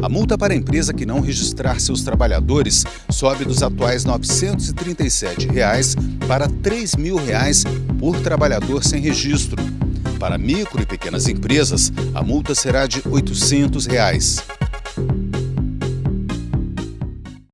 A multa para a empresa que não registrar seus trabalhadores sobe dos atuais 937 reais para R$ reais por trabalhador sem registro. Para micro e pequenas empresas, a multa será de 800 reais.